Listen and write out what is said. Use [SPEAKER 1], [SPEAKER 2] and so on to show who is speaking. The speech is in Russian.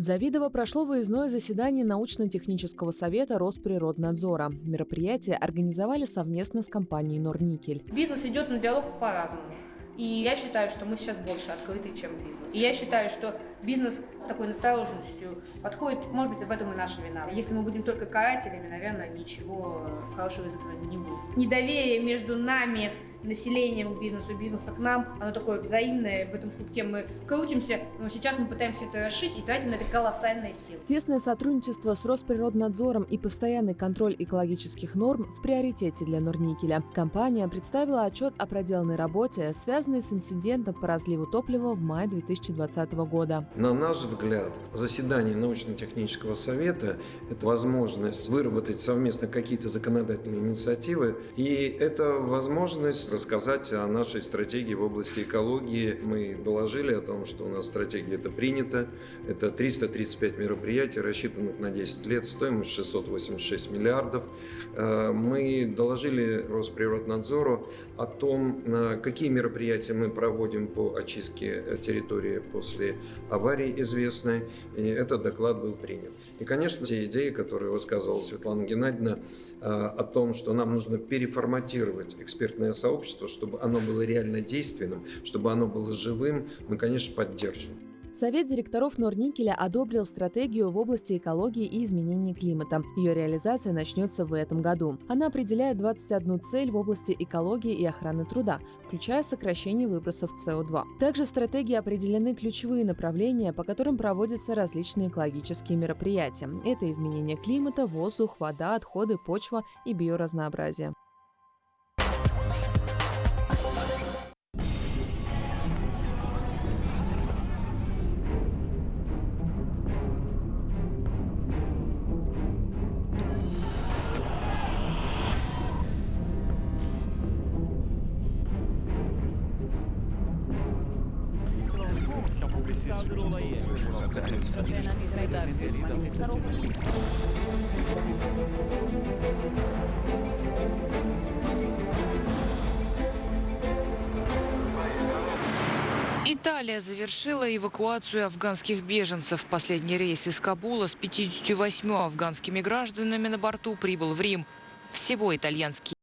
[SPEAKER 1] Завидово прошло выездное заседание научно-технического совета Росприроднадзора. Мероприятие организовали совместно с компанией «Норникель».
[SPEAKER 2] Бизнес идет на диалог по-разному. И я считаю, что мы сейчас больше открыты, чем бизнес. И я считаю, что бизнес с такой настороженностью подходит, может быть, в этом и наша вина. Если мы будем только карателями, наверное, ничего хорошего из этого не будет. Недоверие между нами, населением к бизнесу, бизнеса к нам, оно такое взаимное, в этом клубке мы крутимся, но сейчас мы пытаемся это расшить и тратим на это колоссальные силы.
[SPEAKER 1] Тесное сотрудничество с Росприроднадзором и постоянный контроль экологических норм в приоритете для Норникеля. Компания представила отчет о проделанной работе, связанной с инцидентом по разливу топлива в мае 2020 года.
[SPEAKER 3] На наш взгляд, заседание научно-технического совета – это возможность выработать совместно какие-то законодательные инициативы, и это возможность рассказать о нашей стратегии в области экологии. Мы доложили о том, что у нас стратегия это принята. Это 335 мероприятий, рассчитанных на 10 лет, стоимость 686 миллиардов. Э, мы доложили Росприроднадзору о том, какие мероприятия мы проводим по очистке территории после аварии известной. И этот доклад был принят. И, конечно, те идеи, которые высказывала Светлана Геннадьевна э, о том, что нам нужно переформатировать экспертное сообщество, сообщества, чтобы оно было реально действенным, чтобы оно было живым, мы, конечно, поддержим.
[SPEAKER 1] Совет директоров Норникеля одобрил стратегию в области экологии и изменения климата. Ее реализация начнется в этом году. Она определяет 21 цель в области экологии и охраны труда, включая сокращение выбросов СО2. Также в стратегии определены ключевые направления, по которым проводятся различные экологические мероприятия. Это изменение климата, воздух, вода, отходы, почва и биоразнообразие.
[SPEAKER 4] Италия завершила эвакуацию афганских беженцев. Последний рейс из Кабула с 58 афганскими гражданами на борту прибыл в Рим. Всего итальянские